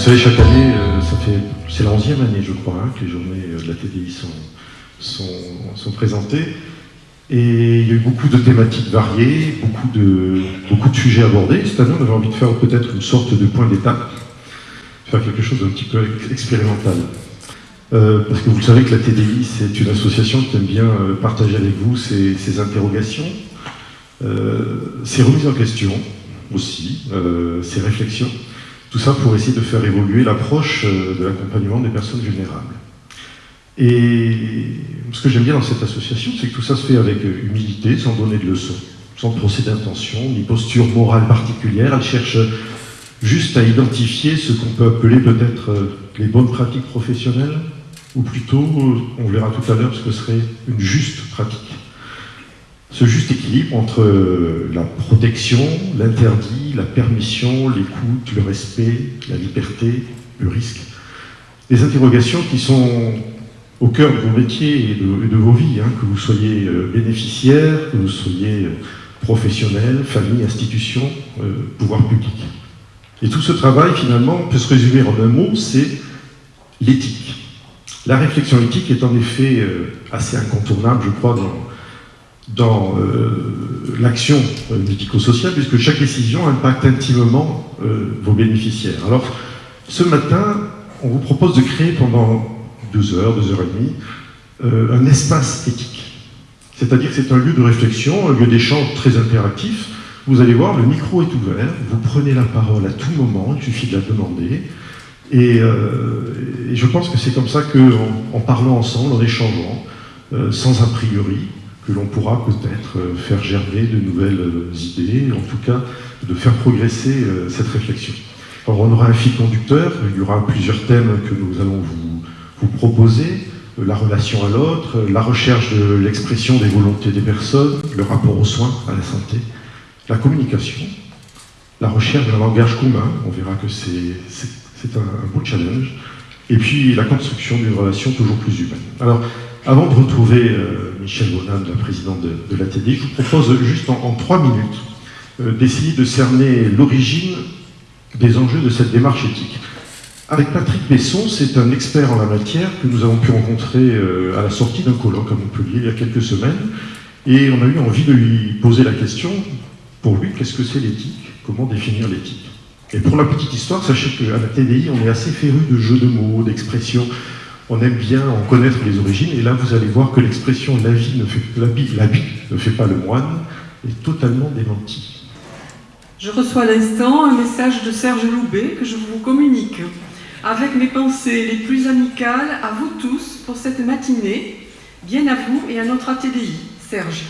savez, chaque année, euh, c'est la 11e année, je crois, hein, que les journées euh, de la TDI sont, présentées. Et il y a eu beaucoup de thématiques variées, beaucoup de, sujets abordés. Cette année, on avait envie de faire peut-être une sorte de point d'étape, faire quelque chose d'un petit peu expérimental. Euh, parce que vous savez que la TDI, c'est une association qui aime bien partager avec vous ses, interrogations, ses remises en question aussi, ses réflexions. Tout ça pour essayer de faire évoluer l'approche euh, de l'accompagnement des personnes vulnérables. Et ce que j'aime bien dans cette association, c'est que tout ça se fait avec humilité, sans donner de leçons, sans procès d'intention, ni posture morale particulière. Elle cherche juste à identifier ce qu'on peut appeler peut-être euh, les bonnes pratiques professionnelles, ou plutôt, on verra tout à l'heure, ce que serait une juste pratique. Ce juste équilibre entre euh, la protection, l'interdit, la permission, l'écoute, le respect, la liberté, le risque. Des interrogations qui sont au cœur de vos métiers et de, vos vies, hein, que vous soyez euh, bénéficiaire, que vous soyez euh, professionnel, famille, institution, euh, pouvoir public. Et tout ce travail, finalement, peut se résumer en un mot, c'est l'éthique. La réflexion éthique est en effet assez incontournable, je crois, dans, dans euh, l'action euh, médico-sociale, puisque chaque décision impacte intimement euh, vos bénéficiaires. Alors, ce matin, on vous propose de créer pendant deux heures, deux heures et demie, un espace éthique. C'est-à-dire que c'est un lieu de réflexion, un lieu d'échange très interactif. Vous allez voir, le micro est ouvert, vous prenez la parole à tout moment, il suffit de la demander. Et, je pense que c'est comme ça qu'en en parlant ensemble, en échangeant, sans a priori, que l'on pourra peut-être euh, faire germer de nouvelles euh, idées, en tout cas de faire progresser euh, cette réflexion. Alors on aura un fil conducteur, il y aura plusieurs thèmes que nous allons vous, vous proposer, la relation à l'autre, la recherche de l'expression des volontés des personnes, le rapport aux soins, à la santé, la communication, la recherche d'un langage commun, on verra que c'est un, un beau challenge, et puis la construction d'une relation toujours plus humaine. Alors, avant de retrouver Michel Bonan, la présidente de, de l'ATD, je vous propose juste en, en trois minutes euh, d'essayer de cerner l'origine des enjeux de cette démarche éthique. Avec Patrick Besson, c'est un expert en la matière que nous avons pu rencontrer euh, à la sortie d'un colloque à Montpellier il y a quelques semaines, et on a eu envie de lui poser la question, pour lui, qu'est-ce que c'est l'éthique? Comment définir l'éthique? Et pour la petite histoire, sachez qu'à la TDI, on est assez féru de jeux de mots, d'expressions, on aime bien en connaître les origines, et là vous allez voir que l'expression « la vie ne l'habit, l'habit ne fait pas le moine » est totalement démentie. Je reçois à l'instant un message de Serge Loubet que je vous communique. Avec mes pensées les plus amicales à vous tous pour cette matinée. Bien à vous et à notre ATDI. Serge.